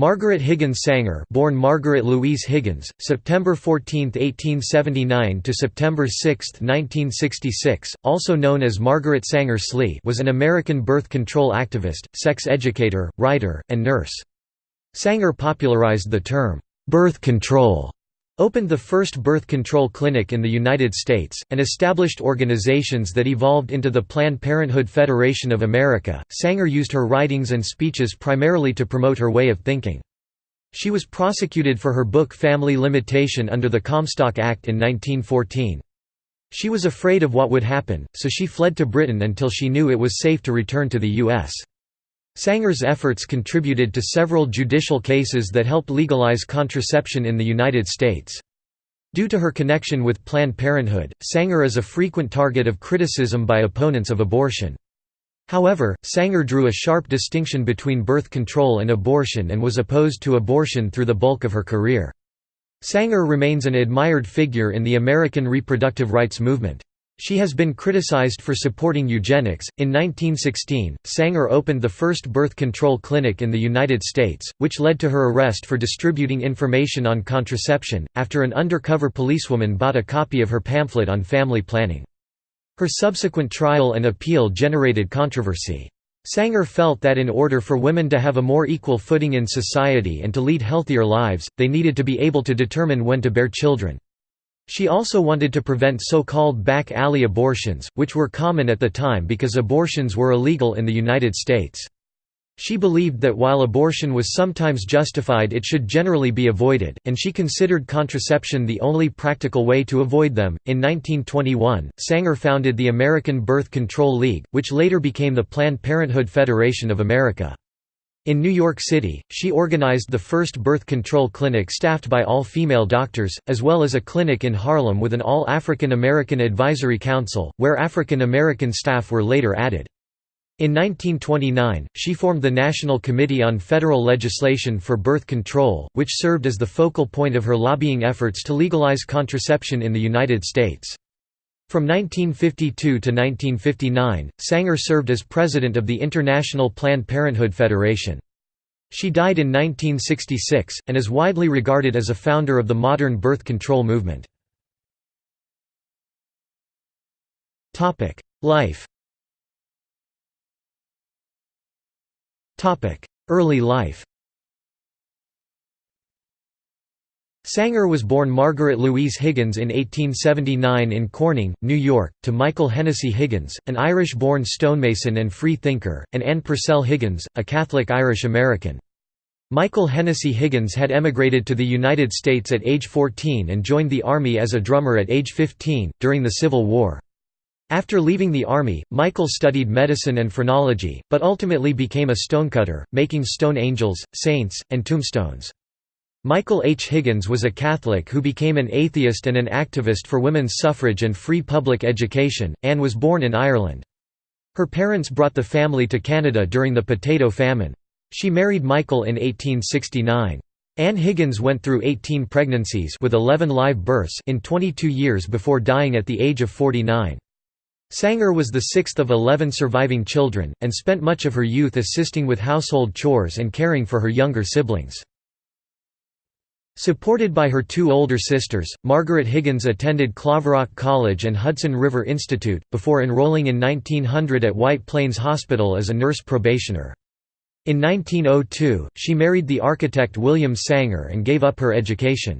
Margaret Higgins Sanger, born Margaret Louise Higgins, September 14, 1879 to September 6, 1966, also known as Margaret Sanger Slee, was an American birth control activist, sex educator, writer, and nurse. Sanger popularized the term birth control opened the first birth control clinic in the United States, and established organizations that evolved into the Planned Parenthood Federation of America. Sanger used her writings and speeches primarily to promote her way of thinking. She was prosecuted for her book Family Limitation under the Comstock Act in 1914. She was afraid of what would happen, so she fled to Britain until she knew it was safe to return to the U.S. Sanger's efforts contributed to several judicial cases that helped legalize contraception in the United States. Due to her connection with Planned Parenthood, Sanger is a frequent target of criticism by opponents of abortion. However, Sanger drew a sharp distinction between birth control and abortion and was opposed to abortion through the bulk of her career. Sanger remains an admired figure in the American reproductive rights movement. She has been criticized for supporting eugenics. In 1916, Sanger opened the first birth control clinic in the United States, which led to her arrest for distributing information on contraception, after an undercover policewoman bought a copy of her pamphlet on family planning. Her subsequent trial and appeal generated controversy. Sanger felt that in order for women to have a more equal footing in society and to lead healthier lives, they needed to be able to determine when to bear children. She also wanted to prevent so-called back alley abortions, which were common at the time because abortions were illegal in the United States. She believed that while abortion was sometimes justified it should generally be avoided, and she considered contraception the only practical way to avoid them. In 1921, Sanger founded the American Birth Control League, which later became the Planned Parenthood Federation of America. In New York City, she organized the first birth control clinic staffed by all-female doctors, as well as a clinic in Harlem with an all-African American advisory council, where African American staff were later added. In 1929, she formed the National Committee on Federal Legislation for Birth Control, which served as the focal point of her lobbying efforts to legalize contraception in the United States. From 1952 to 1959, Sanger served as president of the International Planned Parenthood Federation. She died in 1966, and is widely regarded as a founder of the modern birth control movement. Life Early life Sanger was born Margaret Louise Higgins in 1879 in Corning, New York, to Michael Hennessy Higgins, an Irish-born stonemason and free thinker, and Anne Purcell Higgins, a Catholic Irish-American. Michael Hennessy Higgins had emigrated to the United States at age 14 and joined the Army as a drummer at age 15, during the Civil War. After leaving the Army, Michael studied medicine and phrenology, but ultimately became a stonecutter, making stone angels, saints, and tombstones. Michael H. Higgins was a Catholic who became an atheist and an activist for women's suffrage and free public education. Anne was born in Ireland. Her parents brought the family to Canada during the potato famine. She married Michael in 1869. Anne Higgins went through 18 pregnancies with 11 live births in 22 years before dying at the age of 49. Sanger was the sixth of 11 surviving children, and spent much of her youth assisting with household chores and caring for her younger siblings. Supported by her two older sisters, Margaret Higgins attended Claverack College and Hudson River Institute, before enrolling in 1900 at White Plains Hospital as a nurse probationer. In 1902, she married the architect William Sanger and gave up her education.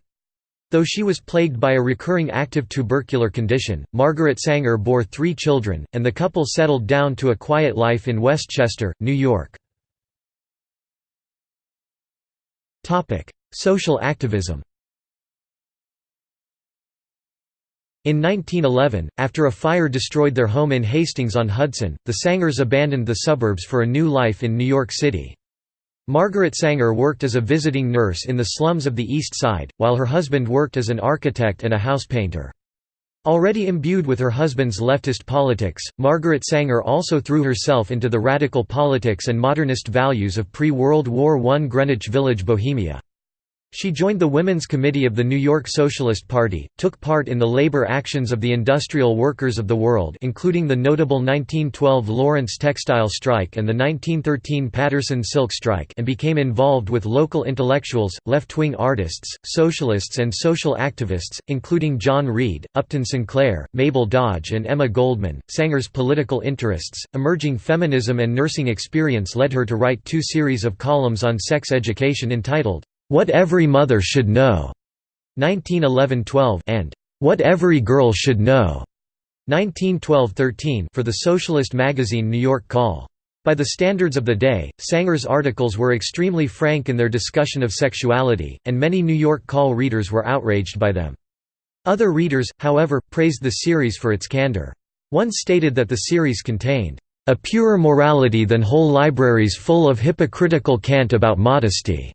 Though she was plagued by a recurring active tubercular condition, Margaret Sanger bore three children, and the couple settled down to a quiet life in Westchester, New York. Social activism In 1911, after a fire destroyed their home in Hastings-on-Hudson, the Sangers abandoned the suburbs for a new life in New York City. Margaret Sanger worked as a visiting nurse in the slums of the East Side, while her husband worked as an architect and a house painter. Already imbued with her husband's leftist politics, Margaret Sanger also threw herself into the radical politics and modernist values of pre-World War I Greenwich Village Bohemia. She joined the Women's Committee of the New York Socialist Party, took part in the labor actions of the industrial workers of the world including the notable 1912 Lawrence textile strike and the 1913 Paterson silk strike and became involved with local intellectuals, left-wing artists, socialists and social activists, including John Reed, Upton Sinclair, Mabel Dodge and Emma Goldman. Sanger's political interests, emerging feminism and nursing experience led her to write two series of columns on sex education entitled, what Every Mother Should Know 1911-12 and What Every Girl Should Know 1912-13 for the socialist magazine New York Call. By the standards of the day, Sanger's articles were extremely frank in their discussion of sexuality, and many New York Call readers were outraged by them. Other readers, however, praised the series for its candor. One stated that the series contained, "...a purer morality than whole libraries full of hypocritical cant about modesty."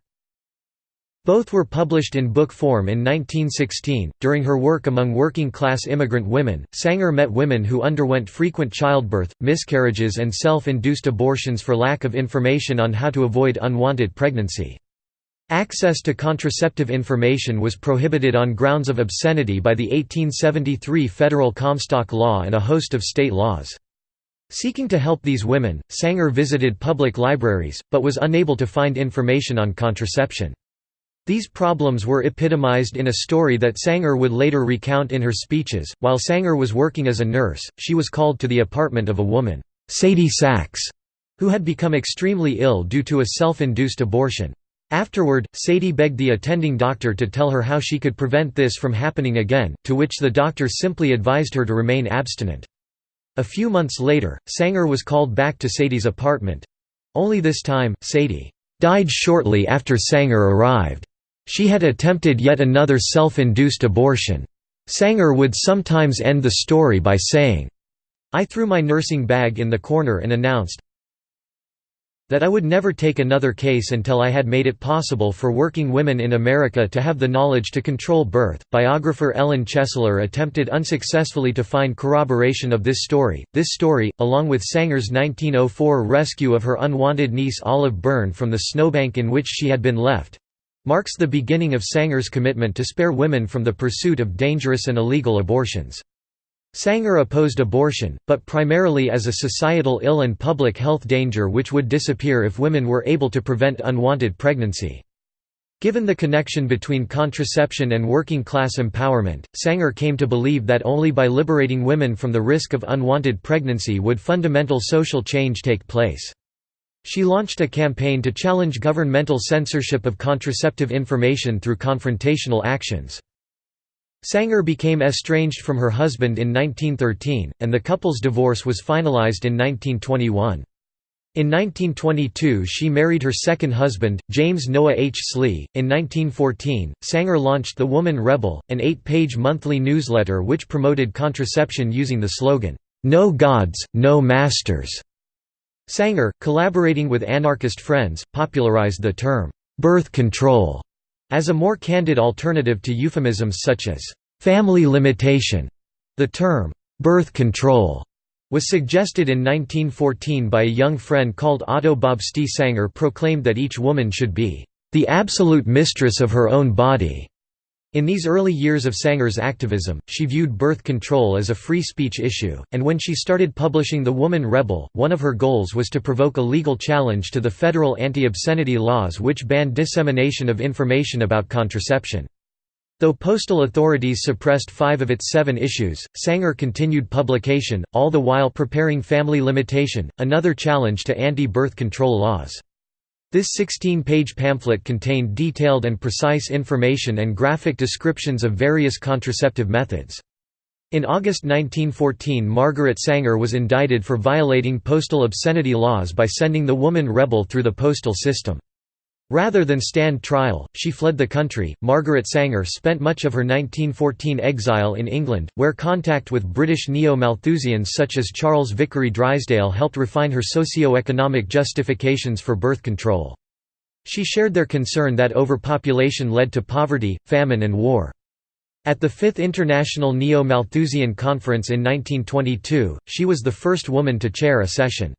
Both were published in book form in 1916. During her work among working class immigrant women, Sanger met women who underwent frequent childbirth, miscarriages, and self induced abortions for lack of information on how to avoid unwanted pregnancy. Access to contraceptive information was prohibited on grounds of obscenity by the 1873 Federal Comstock Law and a host of state laws. Seeking to help these women, Sanger visited public libraries, but was unable to find information on contraception. These problems were epitomized in a story that Sanger would later recount in her speeches. While Sanger was working as a nurse, she was called to the apartment of a woman, Sadie Sachs, who had become extremely ill due to a self-induced abortion. Afterward, Sadie begged the attending doctor to tell her how she could prevent this from happening again, to which the doctor simply advised her to remain abstinent. A few months later, Sanger was called back to Sadie's apartment. Only this time, Sadie died shortly after Sanger arrived. She had attempted yet another self-induced abortion. Sanger would sometimes end the story by saying, I threw my nursing bag in the corner and announced, that I would never take another case until I had made it possible for working women in America to have the knowledge to control birth. Biographer Ellen Chesler attempted unsuccessfully to find corroboration of this story. This story, along with Sanger's 1904 rescue of her unwanted niece Olive Byrne from the snowbank in which she had been left, marks the beginning of Sanger's commitment to spare women from the pursuit of dangerous and illegal abortions. Sanger opposed abortion, but primarily as a societal ill and public health danger which would disappear if women were able to prevent unwanted pregnancy. Given the connection between contraception and working-class empowerment, Sanger came to believe that only by liberating women from the risk of unwanted pregnancy would fundamental social change take place. She launched a campaign to challenge governmental censorship of contraceptive information through confrontational actions. Sanger became estranged from her husband in 1913, and the couple's divorce was finalized in 1921. In 1922 she married her second husband, James Noah H. Slee. In 1914, Sanger launched The Woman Rebel, an eight-page monthly newsletter which promoted contraception using the slogan, "'No Gods, No Masters' Sanger, collaborating with anarchist friends, popularized the term, "'birth control' as a more candid alternative to euphemisms such as, "'family limitation'. The term, "'birth control' was suggested in 1914 by a young friend called Otto Bobsein Sanger proclaimed that each woman should be, "'the absolute mistress of her own body' In these early years of Sanger's activism, she viewed birth control as a free speech issue, and when she started publishing The Woman Rebel, one of her goals was to provoke a legal challenge to the federal anti-obscenity laws which banned dissemination of information about contraception. Though postal authorities suppressed five of its seven issues, Sanger continued publication, all the while preparing Family Limitation, another challenge to anti-birth control laws. This 16-page pamphlet contained detailed and precise information and graphic descriptions of various contraceptive methods. In August 1914 Margaret Sanger was indicted for violating postal obscenity laws by sending the woman rebel through the postal system. Rather than stand trial, she fled the country. Margaret Sanger spent much of her 1914 exile in England, where contact with British neo-Malthusians such as Charles Vickery Drysdale helped refine her socio-economic justifications for birth control. She shared their concern that overpopulation led to poverty, famine and war. At the Fifth International Neo-Malthusian Conference in 1922, she was the first woman to chair a session.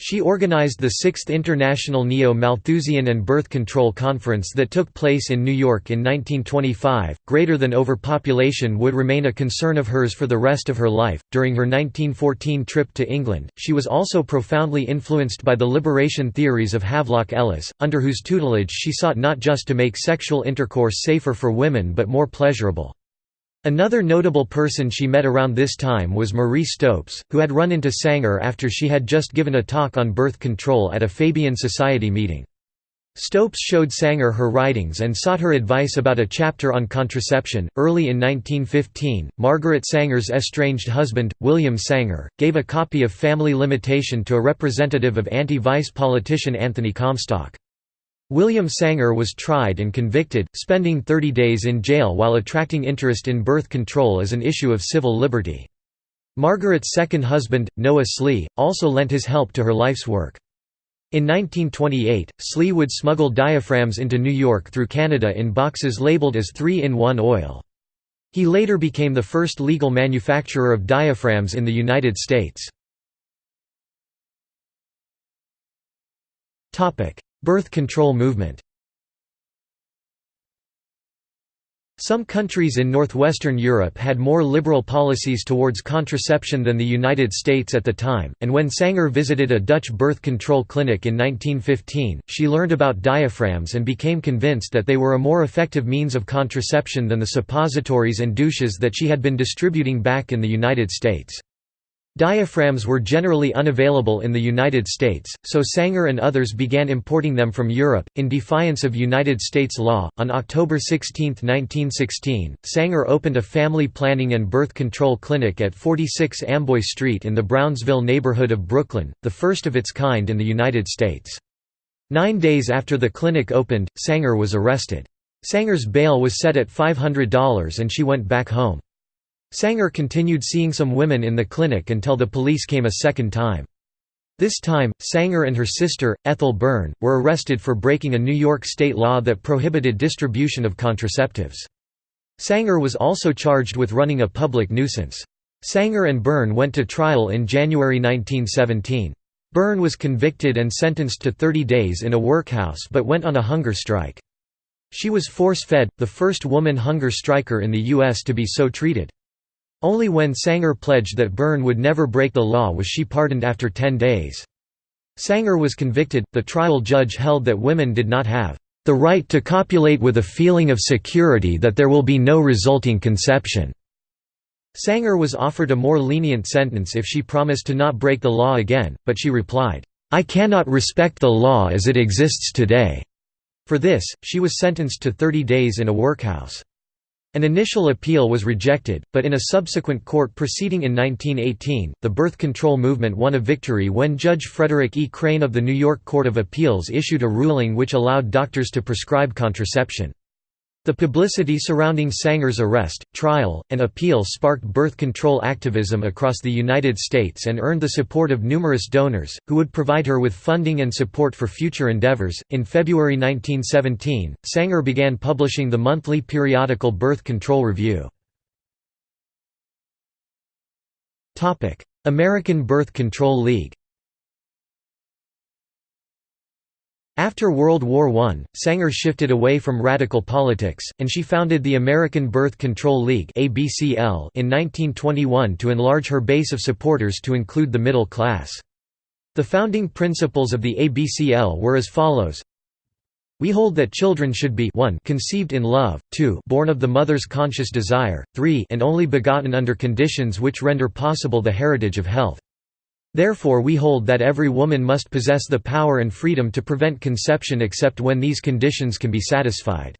She organized the Sixth International Neo-Malthusian and Birth Control Conference that took place in New York in 1925. Greater than overpopulation would remain a concern of hers for the rest of her life. During her 1914 trip to England, she was also profoundly influenced by the liberation theories of Havelock Ellis, under whose tutelage she sought not just to make sexual intercourse safer for women but more pleasurable. Another notable person she met around this time was Marie Stopes, who had run into Sanger after she had just given a talk on birth control at a Fabian Society meeting. Stopes showed Sanger her writings and sought her advice about a chapter on contraception. Early in 1915, Margaret Sanger's estranged husband, William Sanger, gave a copy of Family Limitation to a representative of anti vice politician Anthony Comstock. William Sanger was tried and convicted, spending 30 days in jail while attracting interest in birth control as an issue of civil liberty. Margaret's second husband, Noah Slee, also lent his help to her life's work. In 1928, Slee would smuggle diaphragms into New York through Canada in boxes labeled as 3-in-1 oil. He later became the first legal manufacturer of diaphragms in the United States. Birth control movement Some countries in northwestern Europe had more liberal policies towards contraception than the United States at the time, and when Sanger visited a Dutch birth control clinic in 1915, she learned about diaphragms and became convinced that they were a more effective means of contraception than the suppositories and douches that she had been distributing back in the United States. Diaphragms were generally unavailable in the United States, so Sanger and others began importing them from Europe, in defiance of United States law. On October 16, 1916, Sanger opened a family planning and birth control clinic at 46 Amboy Street in the Brownsville neighborhood of Brooklyn, the first of its kind in the United States. Nine days after the clinic opened, Sanger was arrested. Sanger's bail was set at $500 and she went back home. Sanger continued seeing some women in the clinic until the police came a second time. This time, Sanger and her sister, Ethel Byrne, were arrested for breaking a New York state law that prohibited distribution of contraceptives. Sanger was also charged with running a public nuisance. Sanger and Byrne went to trial in January 1917. Byrne was convicted and sentenced to 30 days in a workhouse but went on a hunger strike. She was force-fed, the first woman hunger striker in the U.S. to be so treated. Only when Sanger pledged that Byrne would never break the law was she pardoned after ten days. Sanger was convicted. The trial judge held that women did not have the right to copulate with a feeling of security that there will be no resulting conception. Sanger was offered a more lenient sentence if she promised to not break the law again, but she replied, I cannot respect the law as it exists today. For this, she was sentenced to 30 days in a workhouse. An initial appeal was rejected, but in a subsequent court proceeding in 1918, the birth control movement won a victory when Judge Frederick E. Crane of the New York Court of Appeals issued a ruling which allowed doctors to prescribe contraception. The publicity surrounding Sanger's arrest, trial, and appeal sparked birth control activism across the United States and earned the support of numerous donors, who would provide her with funding and support for future endeavors. In February 1917, Sanger began publishing the monthly periodical Birth Control Review. American Birth Control League After World War I, Sanger shifted away from radical politics, and she founded the American Birth Control League in 1921 to enlarge her base of supporters to include the middle class. The founding principles of the ABCL were as follows we hold that children should be 1 conceived in love, 2 born of the mother's conscious desire, 3 and only begotten under conditions which render possible the heritage of health. Therefore we hold that every woman must possess the power and freedom to prevent conception except when these conditions can be satisfied.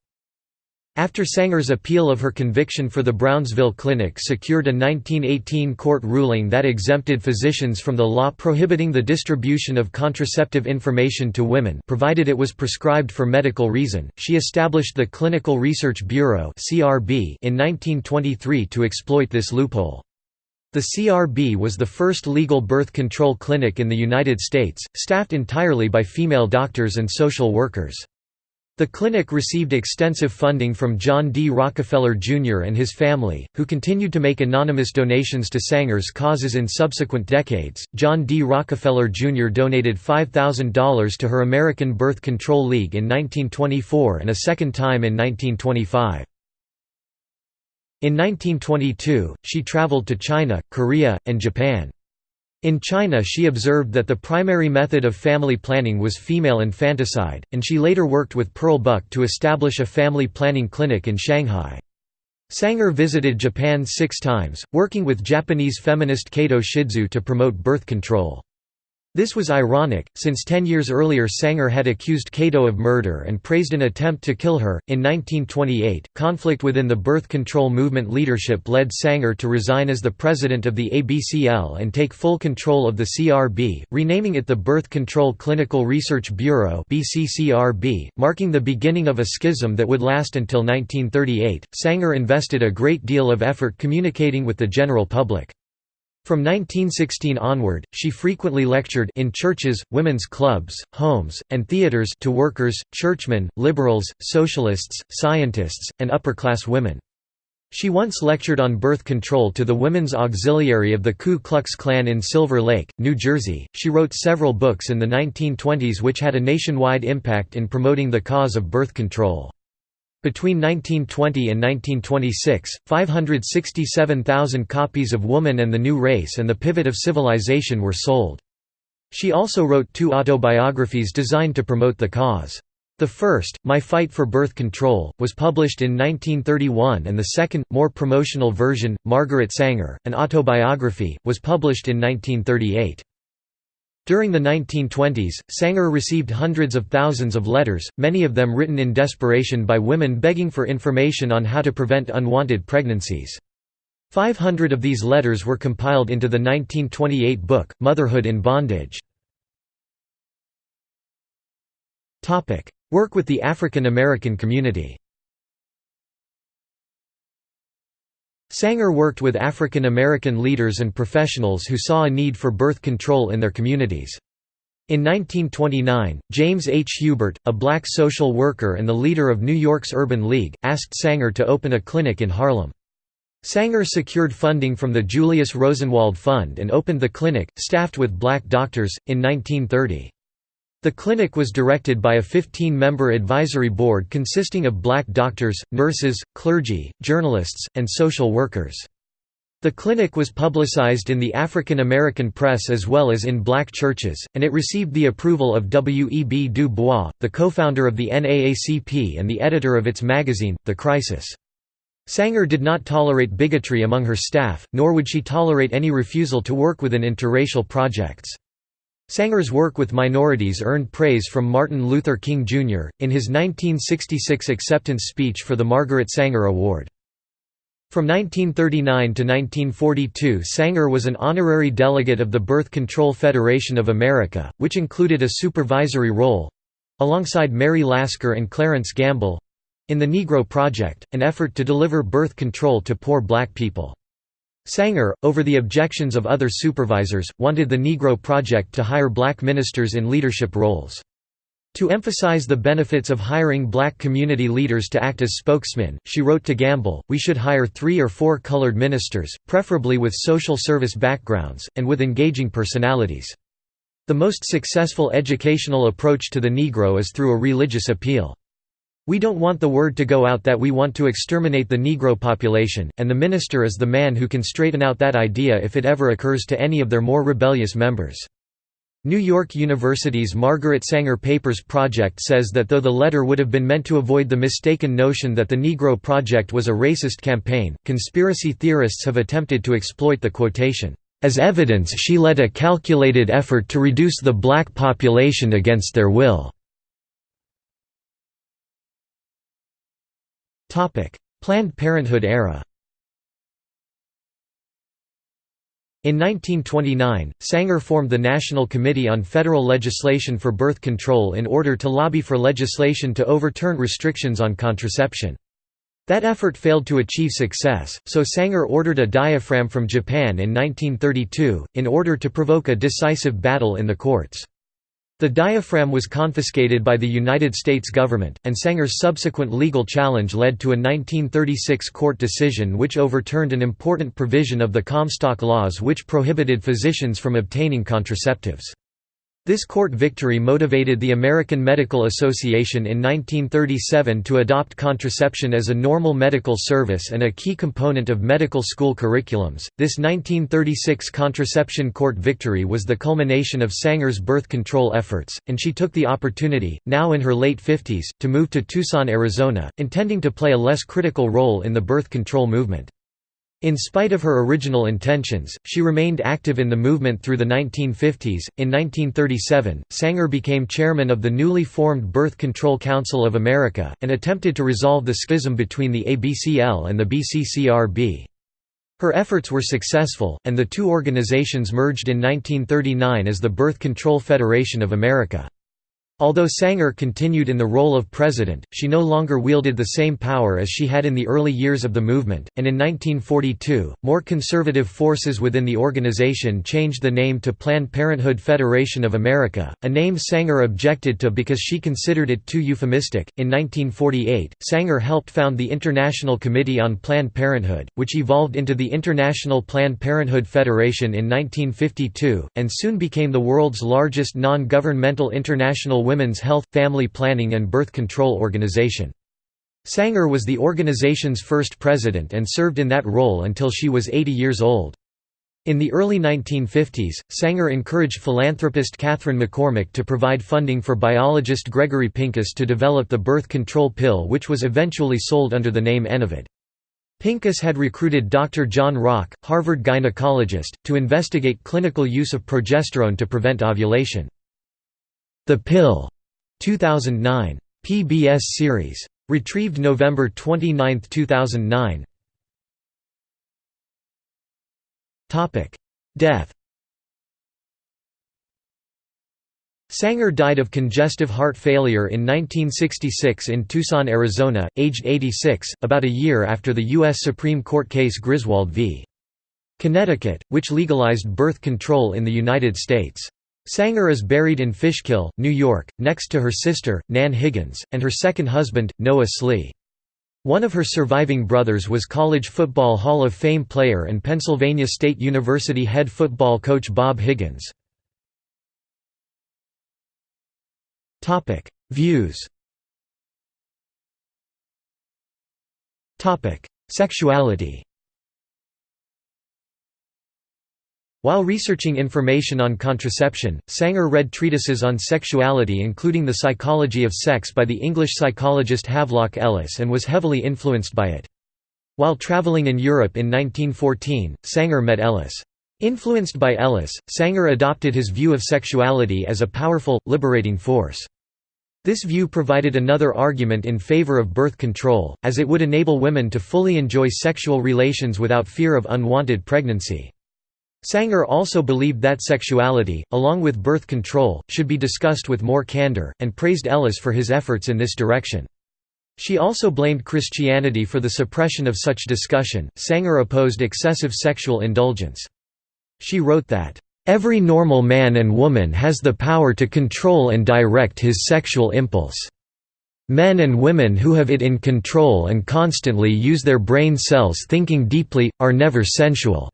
After Sanger's appeal of her conviction for the Brownsville Clinic secured a 1918 court ruling that exempted physicians from the law prohibiting the distribution of contraceptive information to women provided it was prescribed for medical reason, she established the Clinical Research Bureau in 1923 to exploit this loophole. The CRB was the first legal birth control clinic in the United States, staffed entirely by female doctors and social workers. The clinic received extensive funding from John D. Rockefeller Jr. and his family, who continued to make anonymous donations to Sanger's causes in subsequent decades. John D. Rockefeller Jr. donated $5,000 to her American Birth Control League in 1924 and a second time in 1925. In 1922, she traveled to China, Korea, and Japan. In China she observed that the primary method of family planning was female infanticide, and she later worked with Pearl Buck to establish a family planning clinic in Shanghai. Sanger visited Japan six times, working with Japanese feminist Kato Shidzue to promote birth control. This was ironic, since ten years earlier Sanger had accused Kato of murder and praised an attempt to kill her. In 1928, conflict within the birth control movement leadership led Sanger to resign as the president of the ABCL and take full control of the CRB, renaming it the Birth Control Clinical Research Bureau, marking the beginning of a schism that would last until 1938. Sanger invested a great deal of effort communicating with the general public. From 1916 onward, she frequently lectured in churches, women's clubs, homes, and theaters to workers, churchmen, liberals, socialists, scientists, and upper-class women. She once lectured on birth control to the Women's Auxiliary of the Ku Klux Klan in Silver Lake, New Jersey. She wrote several books in the 1920s which had a nationwide impact in promoting the cause of birth control. Between 1920 and 1926, 567,000 copies of Woman and the New Race and the Pivot of Civilization were sold. She also wrote two autobiographies designed to promote the cause. The first, My Fight for Birth Control, was published in 1931 and the second, more promotional version, Margaret Sanger, an autobiography, was published in 1938. During the 1920s, Sanger received hundreds of thousands of letters, many of them written in desperation by women begging for information on how to prevent unwanted pregnancies. 500 of these letters were compiled into the 1928 book, Motherhood in Bondage. Work with the African American community Sanger worked with African American leaders and professionals who saw a need for birth control in their communities. In 1929, James H. Hubert, a black social worker and the leader of New York's Urban League, asked Sanger to open a clinic in Harlem. Sanger secured funding from the Julius Rosenwald Fund and opened the clinic, staffed with black doctors, in 1930. The clinic was directed by a 15-member advisory board consisting of black doctors, nurses, clergy, journalists, and social workers. The clinic was publicized in the African American press as well as in black churches, and it received the approval of W. E. B. Du Bois, the co-founder of the NAACP and the editor of its magazine, The Crisis. Sanger did not tolerate bigotry among her staff, nor would she tolerate any refusal to work within interracial projects. Sanger's work with minorities earned praise from Martin Luther King, Jr., in his 1966 acceptance speech for the Margaret Sanger Award. From 1939 to 1942 Sanger was an honorary delegate of the Birth Control Federation of America, which included a supervisory role—alongside Mary Lasker and Clarence Gamble—in the Negro Project, an effort to deliver birth control to poor black people. Sanger, over the objections of other supervisors, wanted the Negro Project to hire black ministers in leadership roles. To emphasize the benefits of hiring black community leaders to act as spokesmen, she wrote to Gamble, we should hire three or four colored ministers, preferably with social service backgrounds, and with engaging personalities. The most successful educational approach to the Negro is through a religious appeal. We don't want the word to go out that we want to exterminate the Negro population, and the minister is the man who can straighten out that idea if it ever occurs to any of their more rebellious members. New York University's Margaret Sanger Papers Project says that though the letter would have been meant to avoid the mistaken notion that the Negro Project was a racist campaign, conspiracy theorists have attempted to exploit the quotation. As evidence she led a calculated effort to reduce the black population against their will. Planned Parenthood era In 1929, Sanger formed the National Committee on Federal Legislation for Birth Control in order to lobby for legislation to overturn restrictions on contraception. That effort failed to achieve success, so Sanger ordered a diaphragm from Japan in 1932, in order to provoke a decisive battle in the courts. The diaphragm was confiscated by the United States government, and Sanger's subsequent legal challenge led to a 1936 court decision which overturned an important provision of the Comstock laws which prohibited physicians from obtaining contraceptives. This court victory motivated the American Medical Association in 1937 to adopt contraception as a normal medical service and a key component of medical school curriculums. This 1936 contraception court victory was the culmination of Sanger's birth control efforts, and she took the opportunity, now in her late 50s, to move to Tucson, Arizona, intending to play a less critical role in the birth control movement. In spite of her original intentions, she remained active in the movement through the 1950s. In 1937, Sanger became chairman of the newly formed Birth Control Council of America, and attempted to resolve the schism between the ABCL and the BCCRB. Her efforts were successful, and the two organizations merged in 1939 as the Birth Control Federation of America. Although Sanger continued in the role of president, she no longer wielded the same power as she had in the early years of the movement, and in 1942, more conservative forces within the organization changed the name to Planned Parenthood Federation of America, a name Sanger objected to because she considered it too euphemistic. In 1948, Sanger helped found the International Committee on Planned Parenthood, which evolved into the International Planned Parenthood Federation in 1952, and soon became the world's largest non-governmental international Women's Health, Family Planning and Birth Control Organization. Sanger was the organization's first president and served in that role until she was 80 years old. In the early 1950s, Sanger encouraged philanthropist Katharine McCormick to provide funding for biologist Gregory Pincus to develop the birth control pill which was eventually sold under the name Enovid. Pincus had recruited Dr. John Rock, Harvard gynecologist, to investigate clinical use of progesterone to prevent ovulation. The Pill 2009. PBS series. Retrieved November 29, 2009. Topic: Death. Sanger died of congestive heart failure in 1966 in Tucson, Arizona, aged 86, about a year after the U.S. Supreme Court case Griswold v. Connecticut, which legalized birth control in the United States. Sanger is buried in Fishkill, New York, next to her sister, Nan Higgins, and her second husband, Noah Slee. One of her surviving brothers was College Football Hall of Fame player and Pennsylvania State University head football coach Bob Higgins. Views Sexuality While researching information on contraception, Sanger read treatises on sexuality including The Psychology of Sex by the English psychologist Havelock Ellis and was heavily influenced by it. While traveling in Europe in 1914, Sanger met Ellis. Influenced by Ellis, Sanger adopted his view of sexuality as a powerful, liberating force. This view provided another argument in favor of birth control, as it would enable women to fully enjoy sexual relations without fear of unwanted pregnancy. Sanger also believed that sexuality, along with birth control, should be discussed with more candor, and praised Ellis for his efforts in this direction. She also blamed Christianity for the suppression of such discussion. Sanger opposed excessive sexual indulgence. She wrote that, Every normal man and woman has the power to control and direct his sexual impulse. Men and women who have it in control and constantly use their brain cells thinking deeply, are never sensual.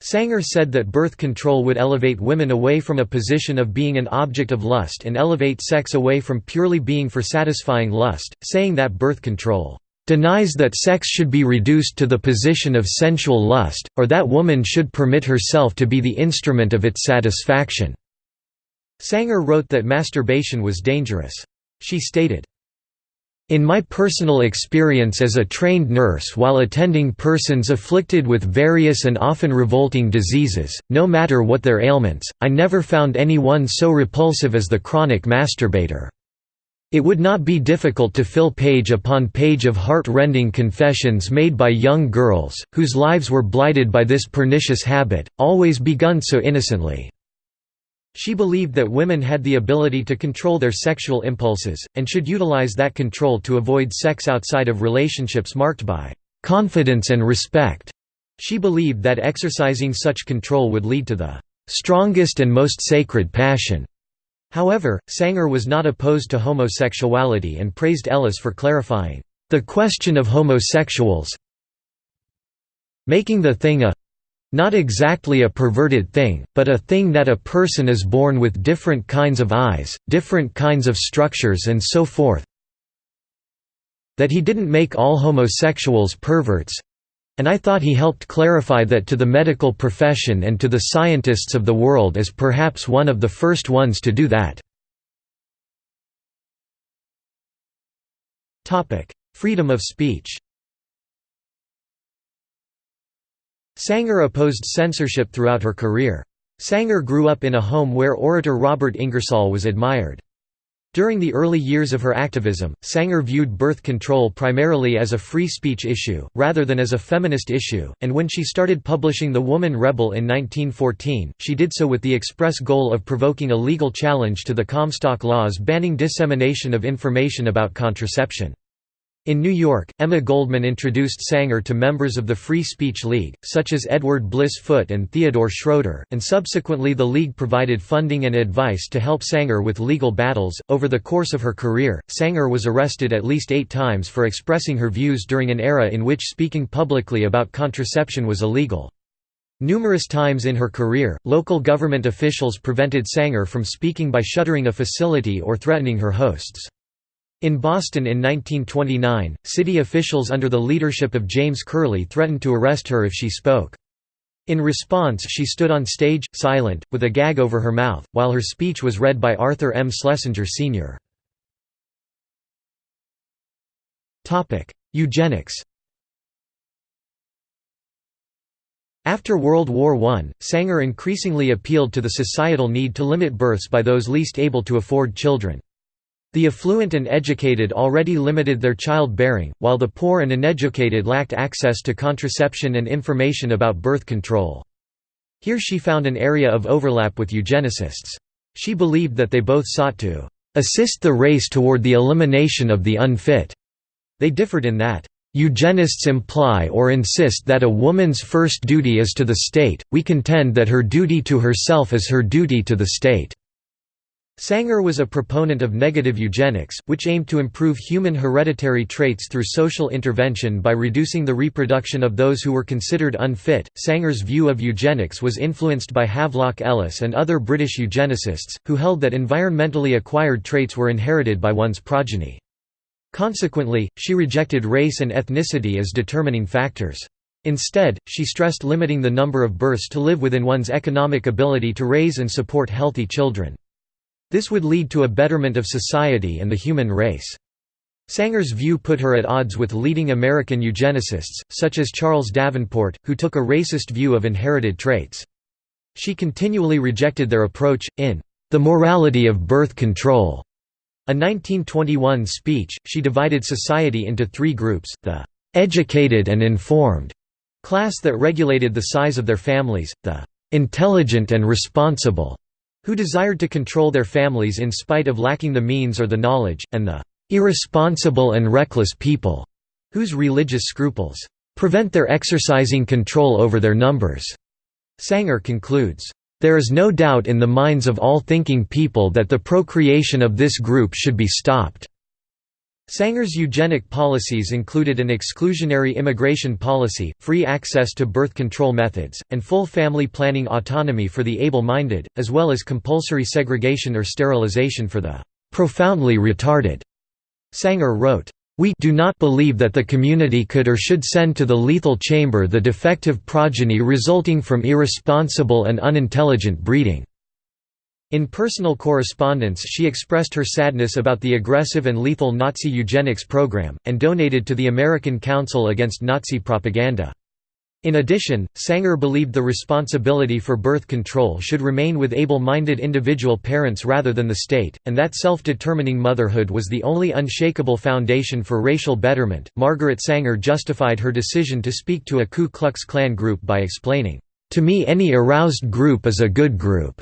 Sanger said that birth control would elevate women away from a position of being an object of lust and elevate sex away from purely being for satisfying lust, saying that birth control denies that sex should be reduced to the position of sensual lust, or that woman should permit herself to be the instrument of its satisfaction." Sanger wrote that masturbation was dangerous. She stated, in my personal experience as a trained nurse while attending persons afflicted with various and often revolting diseases, no matter what their ailments, I never found anyone so repulsive as the chronic masturbator. It would not be difficult to fill page upon page of heart-rending confessions made by young girls, whose lives were blighted by this pernicious habit, always begun so innocently. She believed that women had the ability to control their sexual impulses, and should utilize that control to avoid sex outside of relationships marked by confidence and respect. She believed that exercising such control would lead to the strongest and most sacred passion However, Sanger was not opposed to homosexuality and praised Ellis for clarifying, "...the question of homosexuals making the thing a not exactly a perverted thing, but a thing that a person is born with different kinds of eyes, different kinds of structures and so forth that he didn't make all homosexuals perverts and I thought he helped clarify that to the medical profession and to the scientists of the world as perhaps one of the first ones to do that. Freedom of speech Sanger opposed censorship throughout her career. Sanger grew up in a home where orator Robert Ingersoll was admired. During the early years of her activism, Sanger viewed birth control primarily as a free speech issue, rather than as a feminist issue, and when she started publishing The Woman Rebel in 1914, she did so with the express goal of provoking a legal challenge to the Comstock laws banning dissemination of information about contraception. In New York, Emma Goldman introduced Sanger to members of the Free Speech League, such as Edward Bliss Foote and Theodore Schroeder, and subsequently the League provided funding and advice to help Sanger with legal battles. Over the course of her career, Sanger was arrested at least eight times for expressing her views during an era in which speaking publicly about contraception was illegal. Numerous times in her career, local government officials prevented Sanger from speaking by shuttering a facility or threatening her hosts. In Boston in 1929, city officials under the leadership of James Curley threatened to arrest her if she spoke. In response she stood on stage, silent, with a gag over her mouth, while her speech was read by Arthur M. Schlesinger Sr. Eugenics After World War I, Sanger increasingly appealed to the societal need to limit births by those least able to afford children. The affluent and educated already limited their childbearing, while the poor and uneducated lacked access to contraception and information about birth control. Here she found an area of overlap with eugenicists. She believed that they both sought to assist the race toward the elimination of the unfit. They differed in that, Eugenists imply or insist that a woman's first duty is to the state, we contend that her duty to herself is her duty to the state. Sanger was a proponent of negative eugenics, which aimed to improve human hereditary traits through social intervention by reducing the reproduction of those who were considered unfit. Sanger's view of eugenics was influenced by Havelock Ellis and other British eugenicists, who held that environmentally acquired traits were inherited by one's progeny. Consequently, she rejected race and ethnicity as determining factors. Instead, she stressed limiting the number of births to live within one's economic ability to raise and support healthy children. This would lead to a betterment of society and the human race. Sanger's view put her at odds with leading American eugenicists, such as Charles Davenport, who took a racist view of inherited traits. She continually rejected their approach, in The Morality of Birth Control, a 1921 speech, she divided society into three groups, the "'educated and informed' class that regulated the size of their families, the "'intelligent and responsible' who desired to control their families in spite of lacking the means or the knowledge, and the irresponsible and reckless people, whose religious scruples prevent their exercising control over their numbers. Sanger concludes, there is no doubt in the minds of all thinking people that the procreation of this group should be stopped. Sanger's eugenic policies included an exclusionary immigration policy, free access to birth control methods, and full family planning autonomy for the able-minded, as well as compulsory segregation or sterilization for the "...profoundly retarded." Sanger wrote, we do not believe that the community could or should send to the lethal chamber the defective progeny resulting from irresponsible and unintelligent breeding. In personal correspondence she expressed her sadness about the aggressive and lethal Nazi eugenics program, and donated to the American Council Against Nazi Propaganda. In addition, Sanger believed the responsibility for birth control should remain with able-minded individual parents rather than the state, and that self-determining motherhood was the only unshakable foundation for racial betterment. Margaret Sanger justified her decision to speak to a Ku Klux Klan group by explaining, "To me any aroused group is a good group."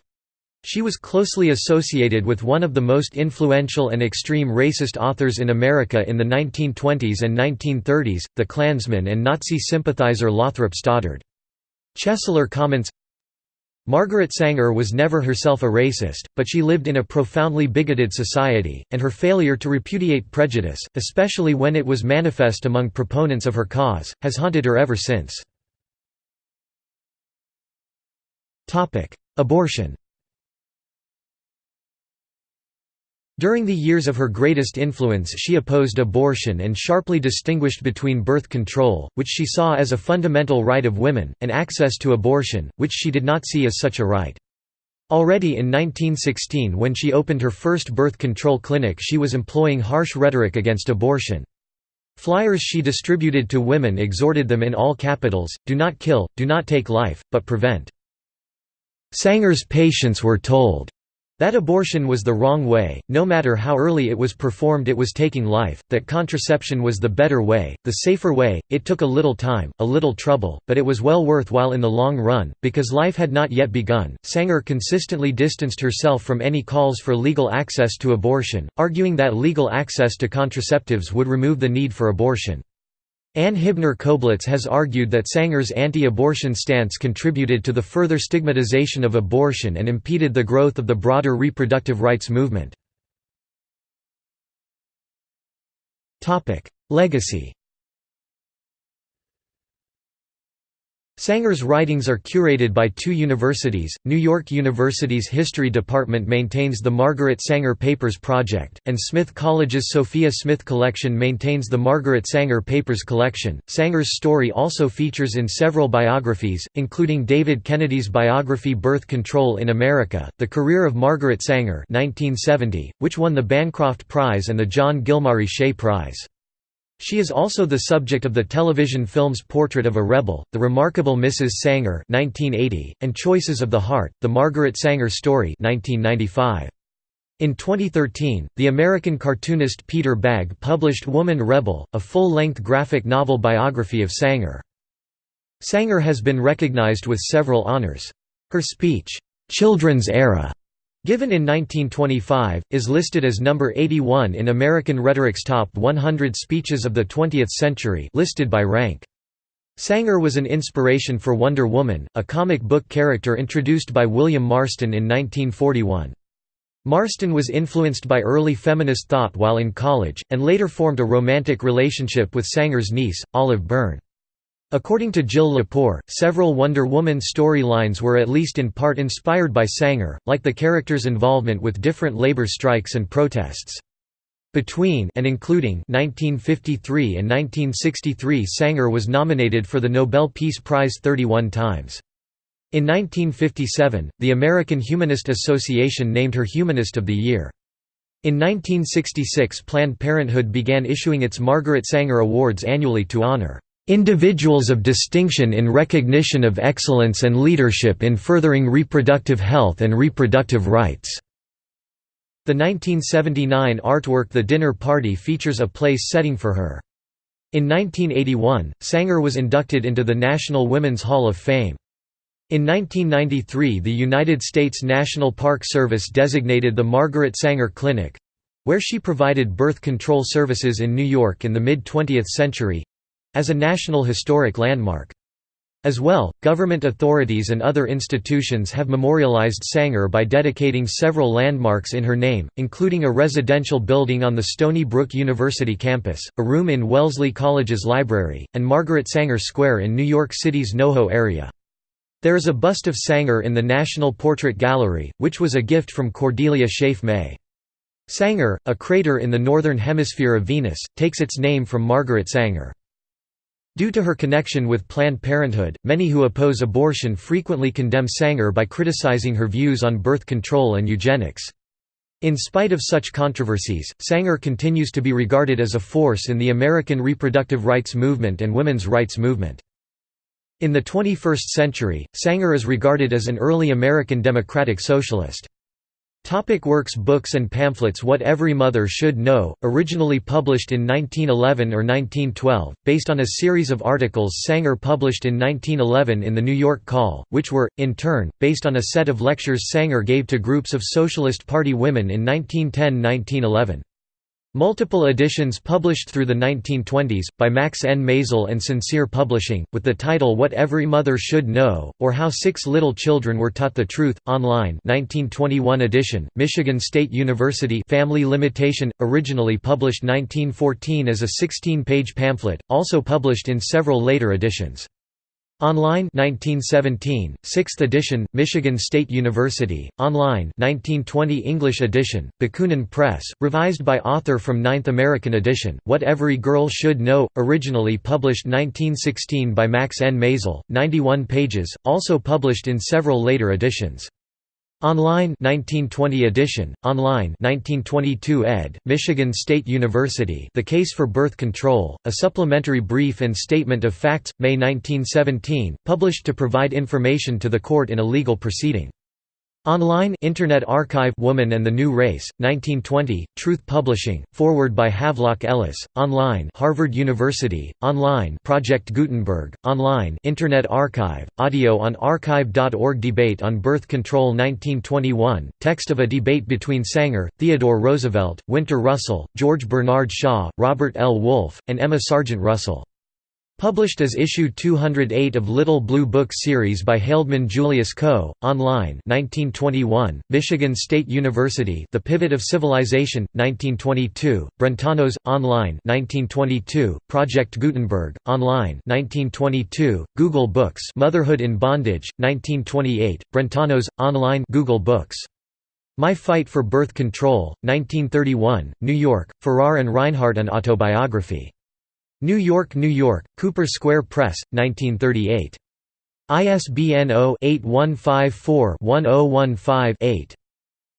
She was closely associated with one of the most influential and extreme racist authors in America in the 1920s and 1930s, the Klansman and Nazi sympathizer Lothrop Stoddard. Chesler comments, Margaret Sanger was never herself a racist, but she lived in a profoundly bigoted society, and her failure to repudiate prejudice, especially when it was manifest among proponents of her cause, has haunted her ever since. Abortion During the years of her greatest influence she opposed abortion and sharply distinguished between birth control, which she saw as a fundamental right of women, and access to abortion, which she did not see as such a right. Already in 1916 when she opened her first birth control clinic she was employing harsh rhetoric against abortion. Flyers she distributed to women exhorted them in all capitals, do not kill, do not take life, but prevent. Sanger's patients were told that abortion was the wrong way, no matter how early it was performed it was taking life, that contraception was the better way, the safer way, it took a little time, a little trouble, but it was well worthwhile in the long run, because life had not yet begun. Sanger consistently distanced herself from any calls for legal access to abortion, arguing that legal access to contraceptives would remove the need for abortion. Ann Hibner Koblitz has argued that Sanger's anti-abortion stance contributed to the further stigmatization of abortion and impeded the growth of the broader reproductive rights movement. Legacy Sanger's writings are curated by two universities, New York University's History Department maintains the Margaret Sanger Papers Project, and Smith College's Sophia Smith Collection maintains the Margaret Sanger Papers Collection. Sanger's story also features in several biographies, including David Kennedy's biography Birth Control in America, The Career of Margaret Sanger 1970, which won the Bancroft Prize and the John Gilmary Shea Prize. She is also the subject of the television films Portrait of a Rebel, The Remarkable Mrs. Sanger (1980) and Choices of the Heart: The Margaret Sanger Story (1995). In 2013, the American cartoonist Peter Bagge published Woman Rebel, a full-length graphic novel biography of Sanger. Sanger has been recognized with several honors. Her speech, "'Children's Era' Given in 1925, is listed as number 81 in American Rhetoric's Top 100 Speeches of the 20th Century listed by rank. Sanger was an inspiration for Wonder Woman, a comic book character introduced by William Marston in 1941. Marston was influenced by early feminist thought while in college, and later formed a romantic relationship with Sanger's niece, Olive Byrne. According to Jill Lepore, several Wonder Woman storylines were at least in part inspired by Sanger, like the character's involvement with different labor strikes and protests. Between and including 1953 and 1963 Sanger was nominated for the Nobel Peace Prize 31 times. In 1957, the American Humanist Association named her Humanist of the Year. In 1966 Planned Parenthood began issuing its Margaret Sanger Awards annually to honor Individuals of distinction in recognition of excellence and leadership in furthering reproductive health and reproductive rights." The 1979 artwork The Dinner Party features a place setting for her. In 1981, Sanger was inducted into the National Women's Hall of Fame. In 1993 the United States National Park Service designated the Margaret Sanger Clinic—where she provided birth control services in New York in the mid-20th century, as a National Historic Landmark. As well, government authorities and other institutions have memorialized Sanger by dedicating several landmarks in her name, including a residential building on the Stony Brook University campus, a room in Wellesley College's library, and Margaret Sanger Square in New York City's NoHo area. There is a bust of Sanger in the National Portrait Gallery, which was a gift from Cordelia Scaife May. Sanger, a crater in the northern hemisphere of Venus, takes its name from Margaret Sanger. Due to her connection with Planned Parenthood, many who oppose abortion frequently condemn Sanger by criticizing her views on birth control and eugenics. In spite of such controversies, Sanger continues to be regarded as a force in the American reproductive rights movement and women's rights movement. In the 21st century, Sanger is regarded as an early American democratic socialist. Topic works Books and pamphlets What Every Mother Should Know, originally published in 1911 or 1912, based on a series of articles Sanger published in 1911 in the New York Call, which were, in turn, based on a set of lectures Sanger gave to groups of Socialist Party women in 1910–1911. Multiple editions published through the 1920s, by Max N. Maisel and Sincere Publishing, with the title What Every Mother Should Know, or How Six Little Children Were Taught the Truth, online 1921 edition, Michigan State University Family Limitation, originally published 1914 as a 16-page pamphlet, also published in several later editions. Online 1917, 6th edition, Michigan State University, online 1920 English edition, Bakunin Press, revised by author from 9th American edition, What Every Girl Should Know, originally published 1916 by Max N. Maisel, 91 pages, also published in several later editions. Online 1920 edition, online 1922 ed., Michigan State University The Case for Birth Control, a supplementary brief and statement of facts, May 1917, published to provide information to the court in a legal proceeding. Online Internet Archive Woman and the New Race, 1920, Truth Publishing, forward by Havelock Ellis, online Harvard University, online Project Gutenberg, online Internet Archive, audio on archive.org Debate on Birth Control 1921, text of a debate between Sanger, Theodore Roosevelt, Winter Russell, George Bernard Shaw, Robert L. Wolfe, and Emma Sargent Russell. Published as issue 208 of Little Blue Book series by Haldeman Julius Co., online 1921, Michigan State University The Pivot of Civilization, 1922, Brentanos, online 1922, Project Gutenberg, online 1922, Google Books Motherhood in Bondage, 1928, Brentanos, online Google Books. My Fight for Birth Control, 1931, New York, Farrar and Rinehart An Autobiography. New York, New York, Cooper Square Press, 1938. ISBN 0-8154-1015-8.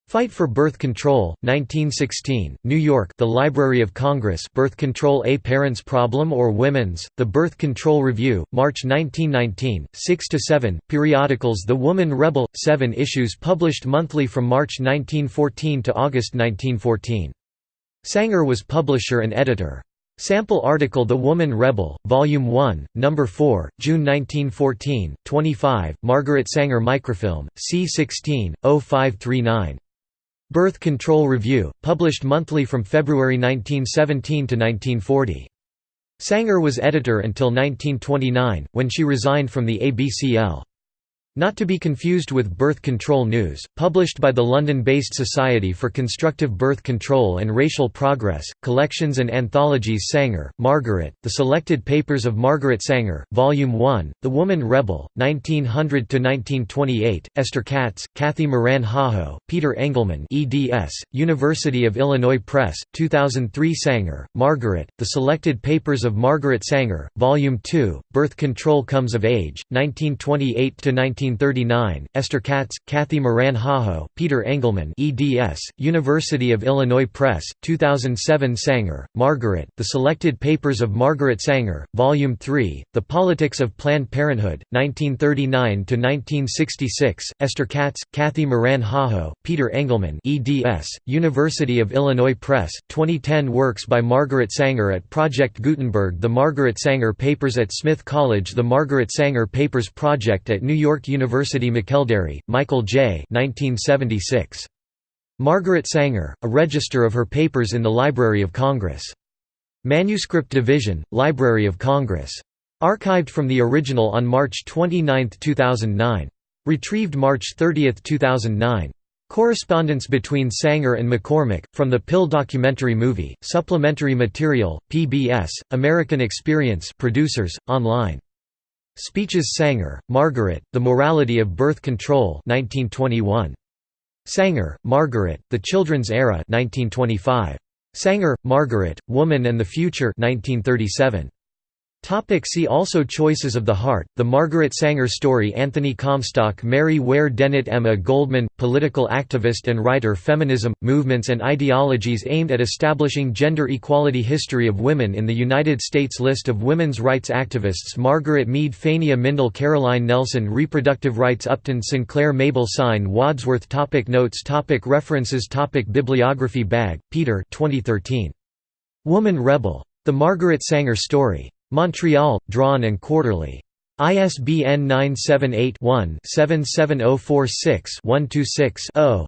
Fight for Birth Control, 1916, New York The Library of Congress Birth Control A Parent's Problem or Women's, The Birth Control Review, March 1919, 6–7, periodicals The Woman Rebel, 7 issues published monthly from March 1914 to August 1914. Sanger was publisher and editor. Sample article The Woman Rebel, Volume 1, No. 4, June 1914, 25, Margaret Sanger Microfilm, C16, 0539. Birth Control Review, published monthly from February 1917 to 1940. Sanger was editor until 1929, when she resigned from the ABCL. Not to be confused with Birth Control News, published by the London-based Society for Constructive Birth Control and Racial Progress, collections and anthologies Sanger, Margaret, The Selected Papers of Margaret Sanger, Volume 1, The Woman Rebel, 1900–1928, Esther Katz, Cathy Moran Hajo, Peter Engelman eds, University of Illinois Press, 2003 Sanger, Margaret, The Selected Papers of Margaret Sanger, Volume 2, Birth Control Comes of Age, 1928–19 1939, Esther Katz, Cathy Moran Hajo, Peter Engelman eds, University of Illinois Press, 2007 Sanger, Margaret, The Selected Papers of Margaret Sanger, Volume 3, The Politics of Planned Parenthood, 1939–1966, Esther Katz, Cathy Moran Hajo, Peter Engelman eds, University of Illinois Press, 2010 Works by Margaret Sanger at Project Gutenberg The Margaret Sanger Papers at Smith College The Margaret Sanger Papers Project at New York University McElderry, Michael J. 1976. Margaret Sanger, a register of her papers in the Library of Congress. Manuscript Division, Library of Congress. Archived from the original on March 29, 2009. Retrieved March 30, 2009. Correspondence between Sanger and McCormick, from the Pill documentary movie, supplementary material, PBS, American Experience producers, online. Speeches Sanger, Margaret, The Morality of Birth Control 1921. Sanger, Margaret, The Children's Era 1925. Sanger, Margaret, Woman and the Future 1937. Topic see also Choices of the Heart, The Margaret Sanger Story Anthony Comstock Mary Ware Dennett Emma Goldman, political activist and writer Feminism, Movements and Ideologies aimed at establishing gender equality History of women in the United States List of women's rights activists Margaret Mead Fania Mindell Caroline Nelson Reproductive rights Upton Sinclair Mabel Sine Wadsworth topic Notes topic References topic Bibliography Bagge, Peter 2013. Woman Rebel. The Margaret Sanger Story. Montreal, Drawn and Quarterly. ISBN 978-1-77046-126-0.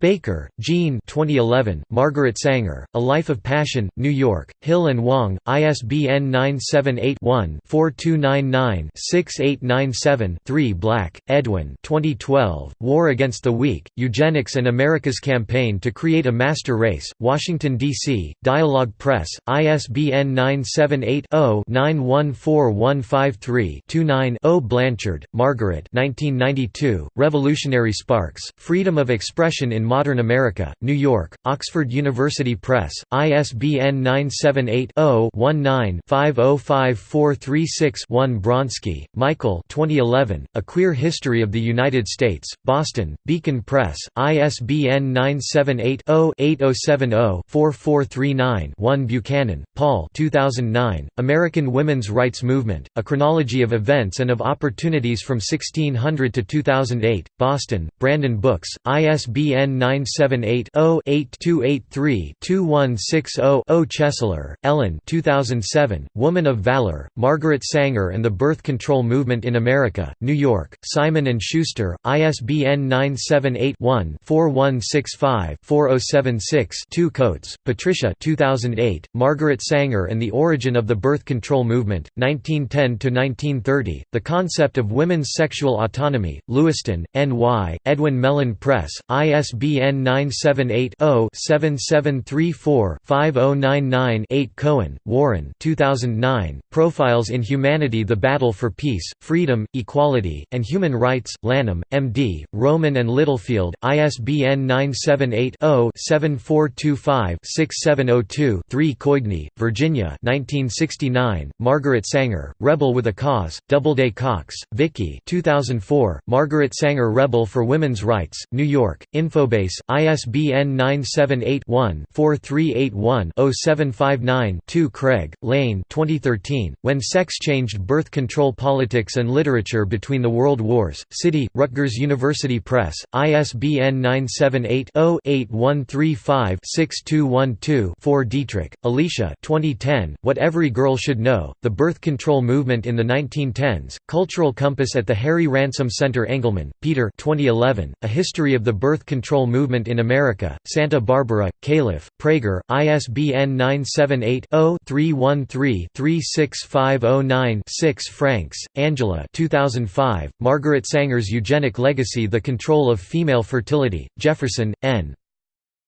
Baker, Jean 2011, Margaret Sanger, A Life of Passion, New York, Hill Wang, ISBN 978-1-4299-6897-3 Black, Edwin 2012, War Against the Weak, Eugenics and America's Campaign to Create a Master Race, Washington, D.C., Dialog Press, ISBN 978-0-914153-29-0 Blanchard, Margaret 1992, Revolutionary Sparks, Freedom of Expression in Modern America, New York, Oxford University Press, ISBN 978-0-19-505436-1 Bronski, Michael 2011, A Queer History of the United States, Boston, Beacon Press, ISBN 978-0-8070-4439-1 Buchanan, Paul 2009, American Women's Rights Movement, A Chronology of Events and of Opportunities from 1600 to 2008, Boston, Branden Books, ISBN 978-0-8283-2160-0 Chesler, Ellen 2007, Woman of Valor, Margaret Sanger and the Birth Control Movement in America, New York, Simon & Schuster, ISBN 978-1-4165-4076-2 Coates, Patricia 2008, Margaret Sanger and the Origin of the Birth Control Movement, 1910–1930, The Concept of Women's Sexual Autonomy, Lewiston, NY, Edwin Mellen Press, ISBN ISBN 978-0-7734-5099-8 Cohen, Warren 2009, Profiles in Humanity The Battle for Peace, Freedom, Equality, and Human Rights, Lanham, M.D., Rowman and Littlefield, ISBN 978-0-7425-6702-3 Coigny, Virginia 1969, Margaret Sanger, Rebel with a Cause, Doubleday Cox, Vicky 2004, Margaret Sanger Rebel for Women's Rights, New York, Infobase database, ISBN 978-1-4381-0759-2 Craig, Layne 2013, When Sex Changed Birth Control Politics and Literature Between the World Wars, City, Rutgers University Press, ISBN 978-0-8135-6212-4 Dietrich, Alicia 2010, What Every Girl Should Know, The Birth Control Movement in the 1910s, Cultural Compass at the Harry Ransom Center Engelman, Peter 2011, A History of the Birth Control Movement in America, Santa Barbara, Calif., Praeger, ISBN 978-0-313-36509-6 Franks, Angela 2005, Margaret Sanger's Eugenic Legacy The Control of Female Fertility, Jefferson, N.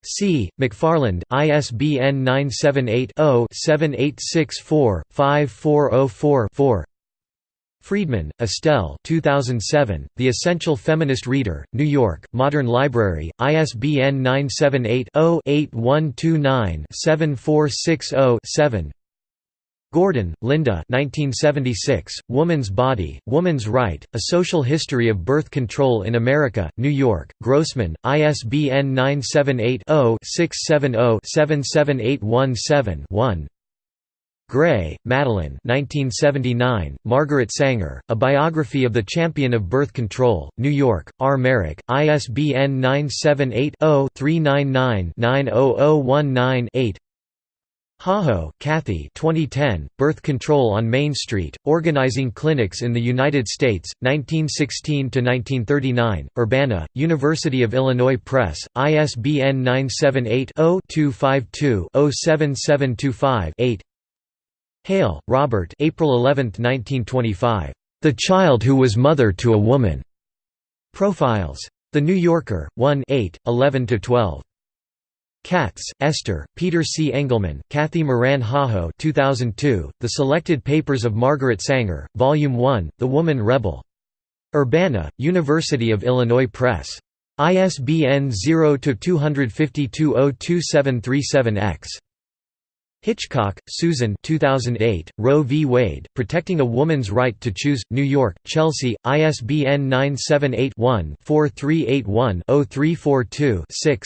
C. McFarland, ISBN 978 0 7864 5404 4 Freedman, Estelle 2007, The Essential Feminist Reader, New York, Modern Library, ISBN 978-0-8129-7460-7 Gordon, Linda 1976, Woman's Body, Woman's Right, A Social History of Birth Control in America, New York, Grossman, ISBN 978 0 670 77817 1 Gray, Madeline 1979, Margaret Sanger, A Biography of the Champion of Birth Control, New York, R. Merrick, ISBN 978-0-399-90019-8 Hajo, Cathy 2010, Birth Control on Main Street, Organizing Clinics in the United States, 1916–1939, Urbana, University of Illinois Press, ISBN 978 0 252 07725 8 Hale, Robert April 11, 1925. The Child Who Was Mother to a Woman. Profiles. The New Yorker, 1 8, 11–12. Katz, Esther, Peter C. Engelman, Cathy Moran Hajo 2002, The Selected Papers of Margaret Sanger, Volume 1, The Woman Rebel. Urbana, University of Illinois Press. ISBN 0-252-02737-X. Hitchcock, Susan 2008, Roe v. Wade, Protecting a Woman's Right to Choose, New York, Chelsea, ISBN 978-1-4381-0342-6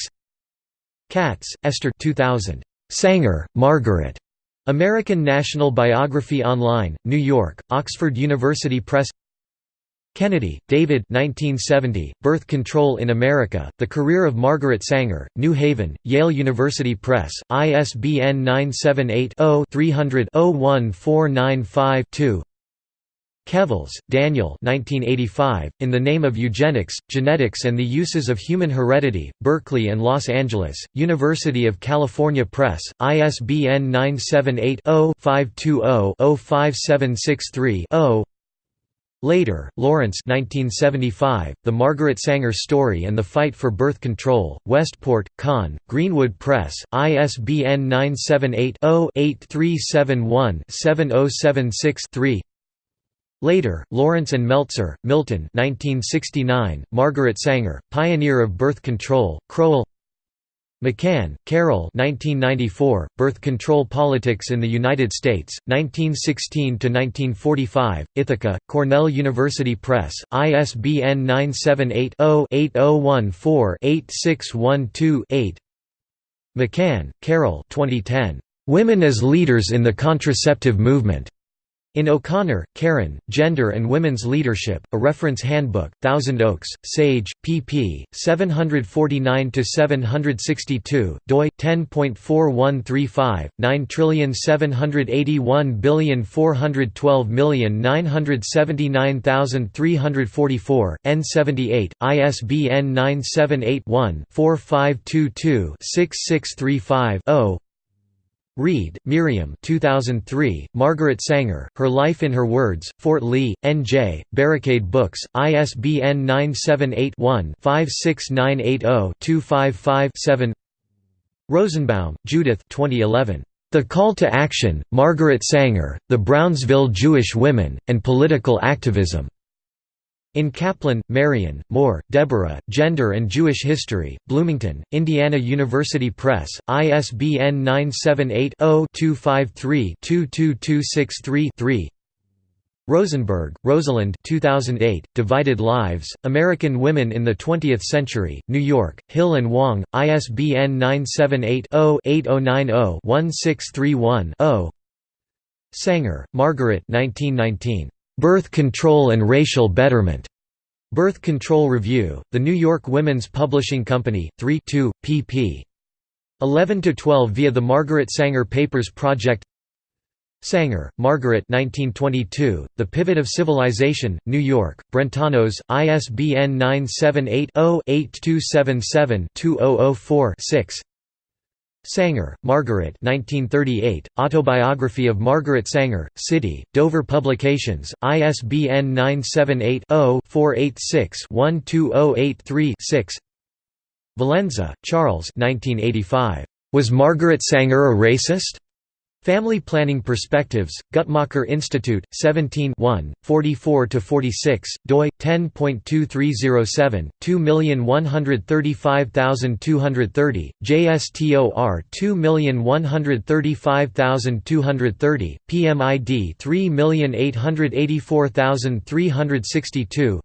Katz, Esther 2000. Sanger, Margaret. American National Biography Online, New York, Oxford University Press Kennedy, David 1970, Birth Control in America, The Career of Margaret Sanger, New Haven, Yale University Press, ISBN 978 0 300 01495 2 Kevles, Daniel 1985, In the Name of Eugenics, Genetics and the Uses of Human Heredity, Berkeley and Los Angeles, University of California Press, ISBN 978-0-520-05763-0 Lader, Lawrence 1975, The Margaret Sanger Story and the Fight for Birth Control, Westport, Conn, Greenwood Press, ISBN 978 0 8371 7076 3 Lader, Lawrence and Meltzer, Milton 1969, Margaret Sanger, Pioneer of Birth Control, Crowell McCann, Carol 1994, Birth Control Politics in the United States, 1916–1945, Ithaca, Cornell University Press, ISBN 978-0-8014-8612-8 McCann, Carol 2010, "'Women as Leaders in the Contraceptive Movement' In O'Connor, Karen, Gender and Women's Leadership, A Reference Handbook, Thousand Oaks, Sage, pp. 749–762, doi, 10.4135, 9781412979344, N78, ISBN 978 one 4522 6635 0 Reed, Miriam 2003, Margaret Sanger, Her Life in Her Words, Fort Lee, N.J., Barricade Books, ISBN 978-1-56980-255-7 Rosenbaum, Judith 2011. The Call to Action, Margaret Sanger, The Brownsville Jewish Women, and Political Activism. In Kaplan, Marion, Moore, Deborah, Gender and Jewish History, Bloomington, Indiana University Press, ISBN 978-0-253-22263-3 Rosenberg, Rosalind 2008, Divided Lives, American Women in the Twentieth Century, New York, Hill and Wang, ISBN 978-0-8090-1631-0 Sanger, Margaret 1919. Birth Control and Racial Betterment. Birth Control Review, The New York Women's Publishing Company, 3 2, pp. 11–12 via the Margaret Sanger Papers Project Sanger, Margaret 1922, The Pivot of Civilization, New York, Brentanos, ISBN 978-0-8277-2004-6 Sanger, Margaret 1938, Autobiography of Margaret Sanger, City, Dover Publications, ISBN 978-0-486-12083-6 Valenza, Charles 1985. Was Margaret Sanger a racist? Family Planning Perspectives, Guttmacher Institute, 17 44–46, doi, 10.2307, 2135230, JSTOR 2135230, PMID 3884362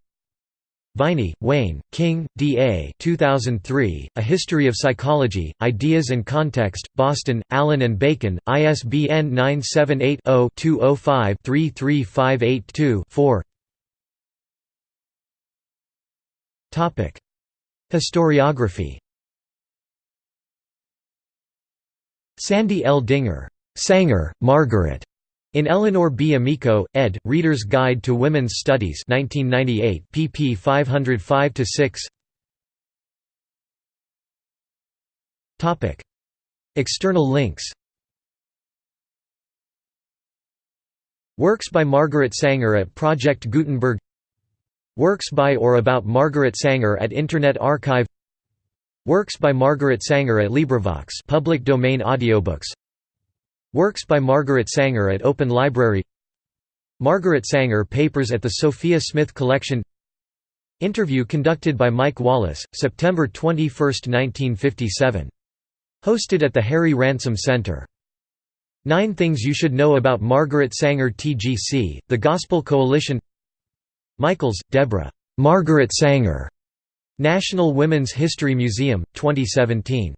Viney, Wayne, King, D. A. 2003, A History of Psychology, Ideas and Context, Boston, Allyn and Bacon, ISBN 978-0-205-33582-4 Historiography Sandy L. Dinger. Sanger, Margaret. In Eleanor B. Amico, ed., Reader's Guide to Women's Studies 1998, pp 505–6 External links. Works by Margaret Sanger at Project Gutenberg. Works by or about Margaret Sanger at Internet Archive. Works by Margaret Sanger at LibriVox public domain audiobooks Works by Margaret Sanger at Open Library Margaret Sanger Papers at the Sophia Smith Collection Interview conducted by Mike Wallace, September 21, 1957. Hosted at the Harry Ransom Center. Nine Things You Should Know About Margaret Sanger TGC, The Gospel Coalition Michals, Deborah. Margaret Sanger. National Women's History Museum, 2017.